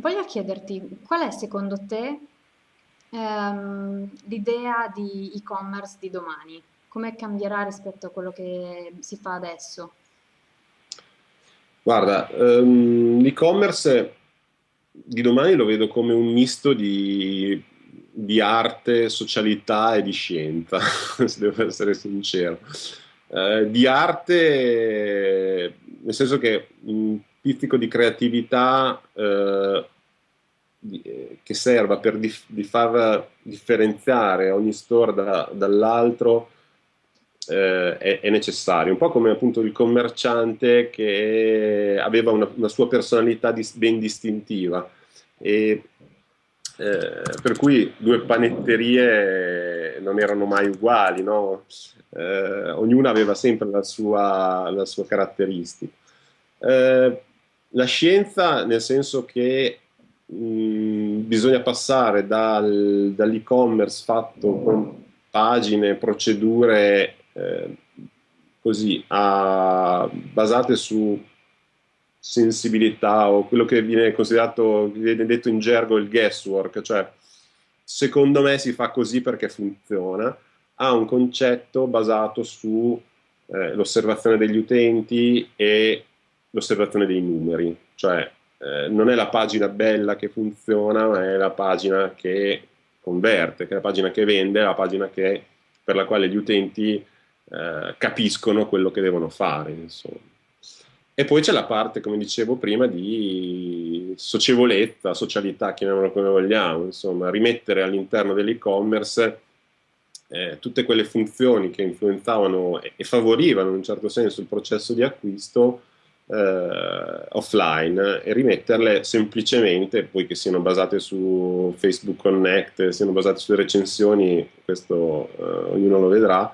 Voglio chiederti, qual è secondo te ehm, l'idea di e-commerce di domani? Come cambierà rispetto a quello che si fa adesso? Guarda, ehm, l'e-commerce di domani lo vedo come un misto di, di arte, socialità e di scienza, se devo essere sincero. Eh, di arte, nel senso che un pizzico di creatività eh, di, eh, che serva per dif- di far differenziare ogni store da, dall'altro eh, è, è, necessario, un po' come appunto il commerciante che aveva una, una sua personalità dis- ben distintiva e eh, per cui due panetterie non erano mai uguali, no? eh, ognuna aveva sempre la sua, la sua caratteristica. Eh, la scienza nel senso che mh, bisogna passare dal, dall'e-commerce fatto con pagine, procedure eh, così, a, basate su sensibilità o quello che viene considerato, viene detto in gergo il guesswork, cioè secondo me si fa così perché funziona, ha un concetto basato sull'osservazione eh, degli utenti e l'osservazione dei numeri, cioè eh, non è la pagina bella che funziona, ma è la pagina che converte, che è la pagina che vende, la pagina che, per la quale gli utenti eh, capiscono quello che devono fare. Insomma. E poi c'è la parte, come dicevo prima, di socievolezza, socialità, chiamiamola come vogliamo, insomma, rimettere all'interno dell'e-commerce eh, tutte quelle funzioni che influenzavano e, e, favorivano in un certo senso il processo di acquisto eh, offline e rimetterle semplicemente, poi che siano basate su Facebook Connect, siano basate sulle recensioni, questo eh, ognuno lo vedrà,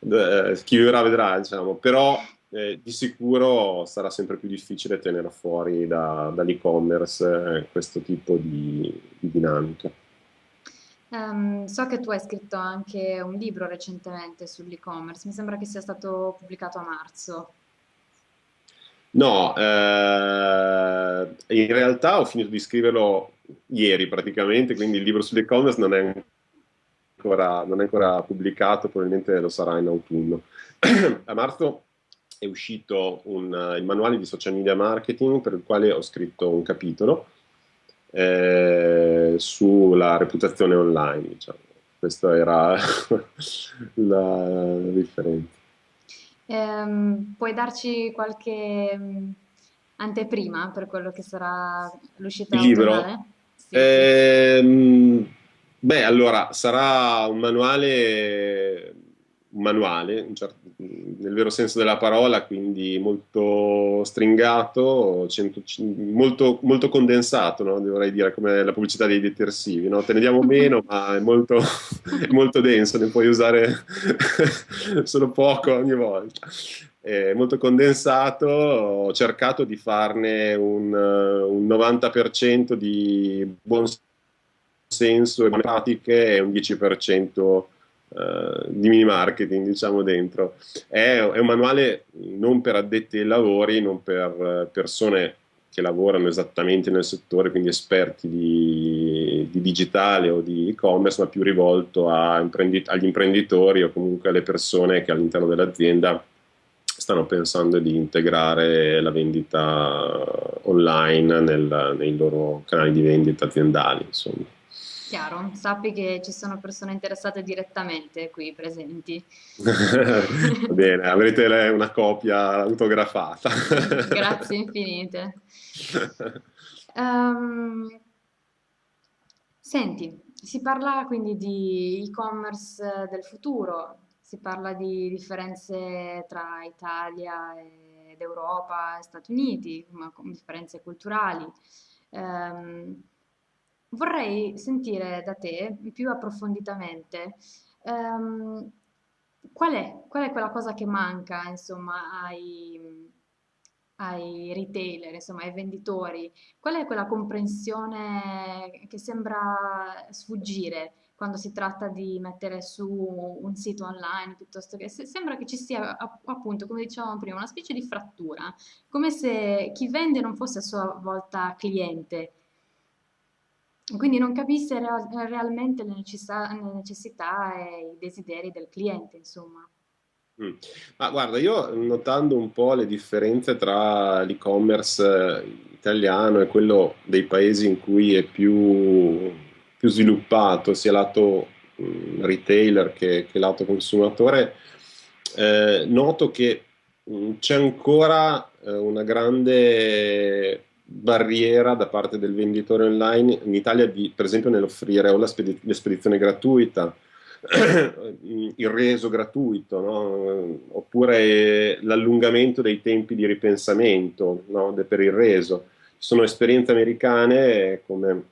eh, chi vivrà vedrà, diciamo, però eh, di sicuro sarà sempre più difficile tenere fuori da, dall'e-commerce eh, questo tipo di, di dinamica. Um, so che tu hai scritto anche un libro recentemente sull'e-commerce, mi sembra che sia stato pubblicato a marzo. No, eh, in realtà ho finito di scriverlo ieri praticamente, quindi il libro sull'e-commerce non è ancora, non è ancora pubblicato, probabilmente lo sarà in autunno. a marzo è uscito un, il manuale di social media marketing per il quale ho scritto un capitolo eh, sulla reputazione online. Diciamo. Questa era la differenza. Ehm, puoi darci qualche mm, anteprima per quello che sarà l'uscita Il libro? Sì, Ehm, beh, allora, sarà un manuale manuale, nel vero senso della parola, quindi molto stringato, 100, molto, molto, condensato, no? dovrei dire, come la pubblicità dei detersivi. No? Te ne diamo meno, ma è molto, è molto denso, ne puoi usare solo poco ogni volta. È molto condensato, ho cercato di farne un, un 90% di buon senso e pratiche e un 10% uh, di mini marketing, diciamo dentro. È, è, un manuale non per addetti ai lavori, non per persone che lavorano esattamente nel settore, quindi esperti di, di digitale o di e-commerce, ma più rivolto imprendi- agli imprenditori o comunque alle persone che all'interno dell'azienda stanno pensando di integrare la vendita online nel, nei loro canali di vendita aziendali. Insomma. Chiaro, sappi che ci sono persone interessate direttamente qui presenti. Bene, avrete una copia autografata. Grazie infinite. Um, senti, si parla quindi di e-commerce del futuro, si parla di differenze tra Italia ed Europa e Stati Uniti, differenze culturali. Um, Vorrei sentire da te più approfonditamente ehm, qual è, qual è quella cosa che manca, insomma, ai, ai retailer, insomma, ai venditori? Qual è quella comprensione che sembra sfuggire quando si tratta di mettere su un sito online piuttosto che se- sembra che ci sia appunto, come dicevamo prima, una specie di frattura, come se chi vende non fosse a sua volta cliente Quindi non capisse real- realmente le necessità, le necessità e i desideri del cliente, insomma. Mm. Ma guarda, io notando un po' le differenze tra l'e-commerce eh, italiano e quello dei paesi in cui è più, più sviluppato, sia lato mm, retailer che, che lato consumatore, eh, noto che mh, c'è ancora eh, una grande barriera da parte del venditore online in Italia, di, per esempio, nell'offrire o la spedi- l'espedizione gratuita il reso gratuito, no? oppure l'allungamento dei tempi di ripensamento no? per il reso. Ci sono esperienze americane come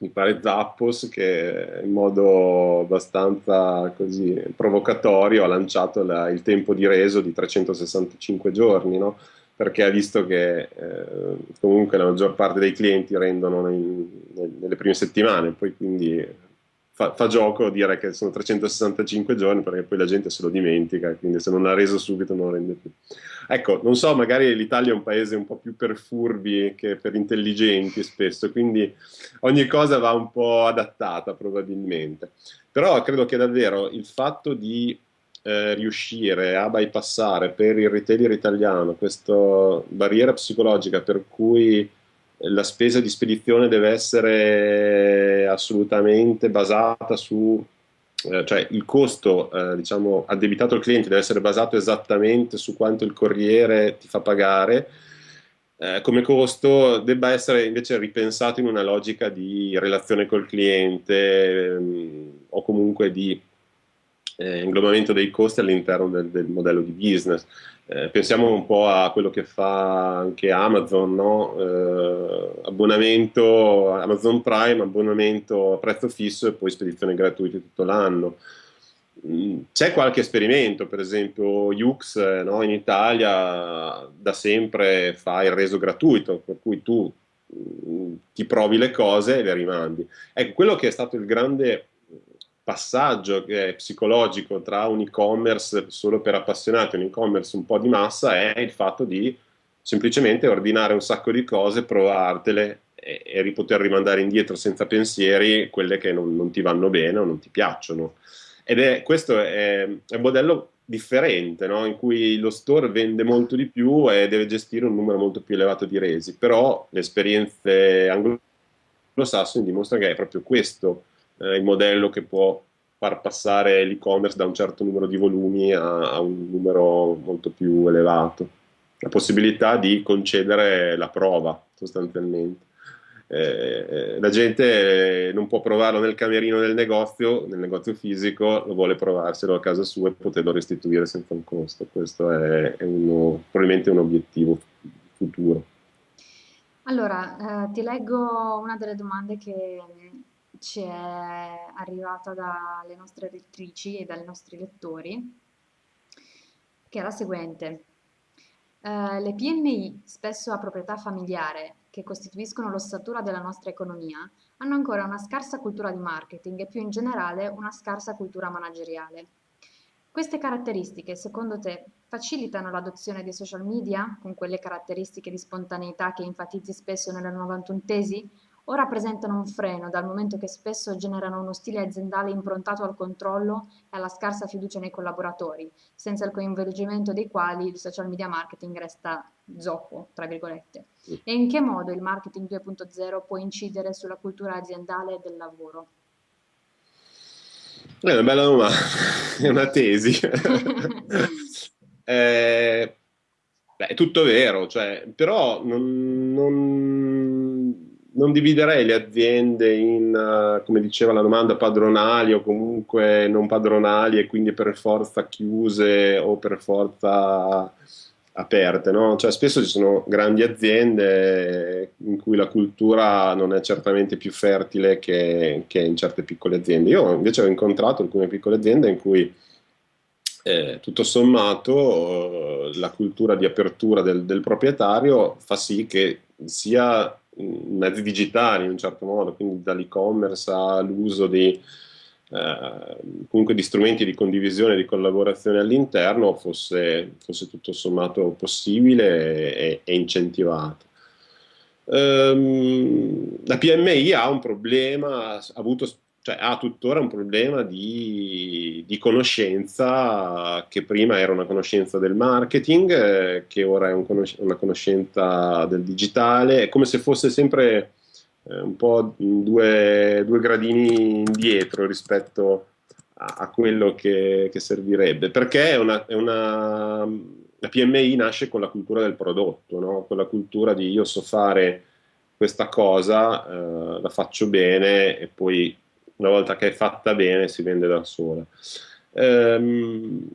mi pare Zappos che in modo abbastanza così provocatorio ha lanciato la, il tempo di reso di 365 giorni, no? Perché ha visto che eh, comunque la maggior parte dei clienti rendono nei, nelle prime settimane, poi quindi fa, fa, gioco dire che sono 365 giorni perché poi la gente se lo dimentica, quindi se non l'ha reso subito non lo rende più. Ecco, non so, magari l'Italia è un paese un po' più per furbi che per intelligenti spesso, quindi ogni cosa va un po' adattata probabilmente. Però credo che davvero il fatto di eh, riuscire a bypassare per il retailer italiano questa barriera psicologica per cui la spesa di spedizione deve essere assolutamente basata su, eh, cioè il costo eh, diciamo, addebitato al cliente deve essere basato esattamente su quanto il corriere ti fa pagare. Eh, come costo debba essere invece ripensato in una logica di relazione col cliente ehm, o comunque di eh, inglobamento dei costi all'interno del, del modello di business. Eh, pensiamo un po' a quello che fa anche Amazon, no? eh, abbonamento Amazon Prime, abbonamento a prezzo fisso e poi spedizione gratuita tutto l'anno. Mm, c'è qualche esperimento, per esempio Ux no? in Italia da sempre fa il reso gratuito, per cui tu mm, ti provi le cose e le rimandi. Ecco, quello che è stato il grande passaggio psicologico tra un e-commerce solo per appassionati e un e-commerce un po' di massa è il fatto di semplicemente ordinare un sacco di cose, provartele e, e poter rimandare indietro senza pensieri quelle che non, non, ti vanno bene o non ti piacciono. Ed è questo è, è un modello differente, no? in cui lo store vende molto di più e deve gestire un numero molto più elevato di resi, però le esperienze anglosassoni dimostrano che è proprio questo eh, il modello che può far passare l'e-commerce da un certo numero di volumi a, a, un numero molto più elevato. La possibilità di concedere la prova sostanzialmente. Eh, la gente non può provarlo nel camerino del negozio, nel negozio fisico, lo vuole provarselo a casa sua e poterlo restituire senza un costo. Questo è, è uno, probabilmente un obiettivo futuro. Allora, eh, ti leggo una delle domande che ci è arrivata dalle nostre lettrici e dai nostri lettori, che è la seguente. Uh, le PMI, spesso a proprietà familiare, che costituiscono l'ossatura della nostra economia, hanno ancora una scarsa cultura di marketing e più in generale una scarsa cultura manageriale. Queste caratteristiche, secondo te, facilitano l'adozione dei social media, con quelle caratteristiche di spontaneità che enfatizzi spesso nelle 91 tesi, o rappresentano un freno dal momento che spesso generano uno stile aziendale improntato al controllo e alla scarsa fiducia nei collaboratori, senza il coinvolgimento dei quali il social media marketing resta zoppo, tra virgolette. E in che modo il marketing 2.0 può incidere sulla cultura aziendale del lavoro? È una bella domanda, è una tesi. eh, beh, è tutto vero, cioè, però non, non non dividerei le aziende in, uh, come diceva la domanda, padronali o comunque non padronali e quindi per forza chiuse o per forza aperte, no? Cioè spesso ci sono grandi aziende in cui la cultura non è certamente più fertile che, che in certe piccole aziende. Io invece ho incontrato alcune piccole aziende in cui eh, tutto sommato la cultura di apertura del, del proprietario fa sì che sia mezzi digitali in un certo modo, quindi dall'e-commerce all'uso di, eh, di strumenti di condivisione e di collaborazione all'interno fosse, fosse tutto sommato possibile e, e incentivato. Ehm, la PMI ha un problema, ha avuto cioè ha tuttora un problema di, di, conoscenza che prima era una conoscenza del marketing, eh, che ora è un conos- una conoscenza del digitale, è come se fosse sempre eh, un po' due, due, gradini indietro rispetto a, a quello che, che, servirebbe, perché è una, è una, la PMI nasce con la cultura del prodotto, no? con la cultura di io so fare questa cosa, eh, la faccio bene e poi una volta che è fatta bene si vende da sola. Ehm,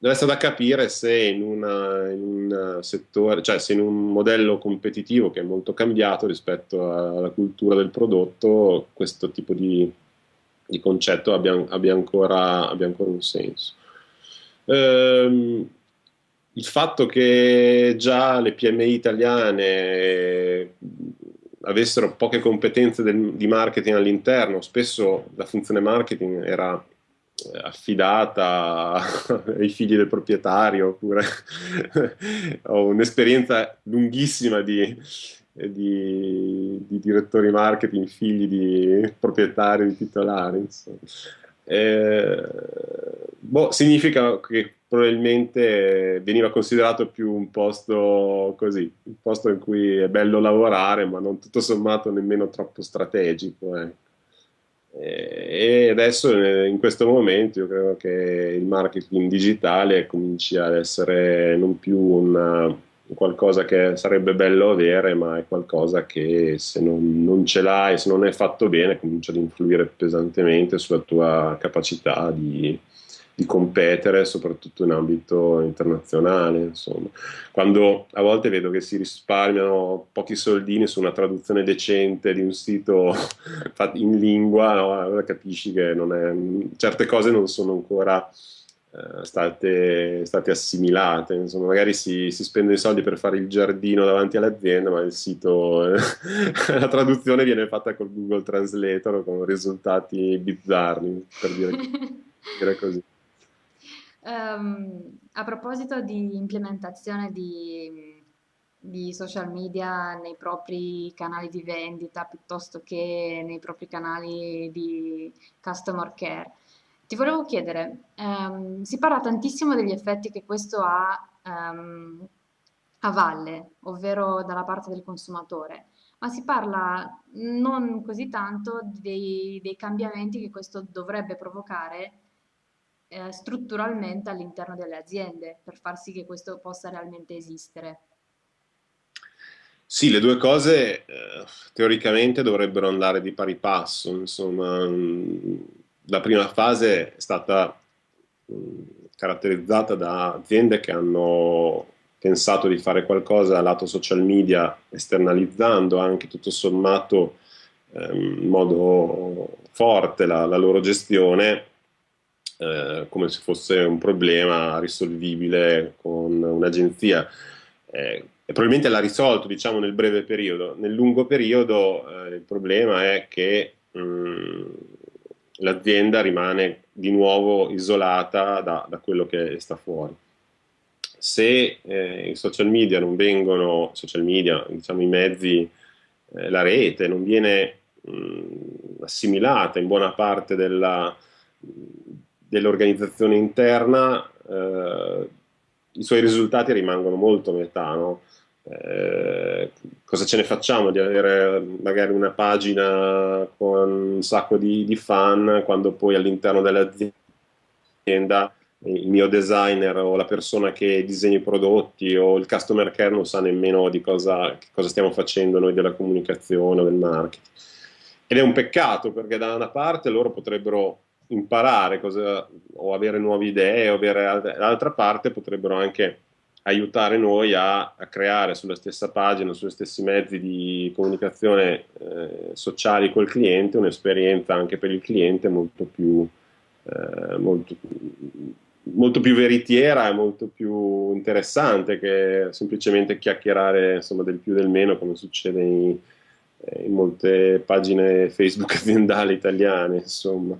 essere da capire se in, una, in, un settore, cioè se in un modello competitivo che è molto cambiato rispetto alla cultura del prodotto, questo tipo di, di concetto abbia, abbia, ancora, abbia, ancora, un senso. Ehm, il fatto che già le PMI italiane avessero poche competenze del, di marketing all'interno, spesso la funzione marketing era eh, affidata ai figli del proprietario oppure ho un'esperienza lunghissima di, di, di, direttori marketing, figli di proprietari, di titolari. Insomma. Eh, boh, significa che probabilmente veniva considerato più un posto così, un posto in cui è bello lavorare, ma non tutto sommato nemmeno troppo strategico. Eh. E adesso in questo momento io credo che il marketing digitale cominci ad essere non più una, qualcosa che sarebbe bello avere, ma è qualcosa che se non, non ce l'hai, se non è fatto bene, comincia ad influire pesantemente sulla tua capacità di, di competere, soprattutto in ambito internazionale. Insomma. Quando a volte vedo che si risparmiano pochi soldini su una traduzione decente di un sito in lingua, no? allora capisci che è, certe cose non sono ancora state, state, assimilate. Insomma, magari si, si spendono i soldi per fare il giardino davanti all'azienda, ma il sito, la traduzione viene fatta col Google Translator con risultati bizzarri, per dire, dire così. Um, a proposito di implementazione di, di, social media nei propri canali di vendita piuttosto che nei propri canali di customer care, ti volevo chiedere, um, si parla tantissimo degli effetti che questo ha um, a valle, ovvero dalla parte del consumatore, ma si parla non così tanto dei, dei cambiamenti che questo dovrebbe provocare eh, strutturalmente all'interno delle aziende per far sì che questo possa realmente esistere. Sì, le due cose eh, teoricamente dovrebbero andare di pari passo. Insomma, mm, la prima fase è stata mm, caratterizzata da aziende che hanno pensato di fare qualcosa lato social media, esternalizzando anche tutto sommato eh, in modo forte la, la loro gestione eh, come se fosse un problema risolvibile con un'agenzia. Eh, probabilmente l'ha risolto diciamo, nel breve periodo. Nel lungo periodo eh, il problema è che mh, mm, l'azienda rimane di nuovo isolata da, da, quello che sta fuori. Se eh, i social media non vengono, social media, diciamo i mezzi, eh, la rete non viene mh, mm, assimilata in buona parte dell'organizzazione interna, eh, i suoi risultati rimangono molto a metà. No? Eh, cosa ce ne facciamo di avere magari una pagina con un sacco di, di fan quando poi all'interno dell'azienda il mio designer o la persona che disegna i prodotti o il customer care non sa nemmeno di cosa, cosa stiamo facendo noi della comunicazione o del marketing. Ed è un peccato perché da una parte loro potrebbero imparare cosa, o avere nuove idee, o avere dall'altra parte potrebbero anche aiutare noi a, a, creare sulla stessa pagina, sugli stessi mezzi di comunicazione eh, sociali col cliente un'esperienza anche per il cliente molto più, eh, molto, molto più veritiera e molto più interessante che semplicemente chiacchierare insomma, del più e del meno come succede in, in molte pagine Facebook aziendali italiane insomma.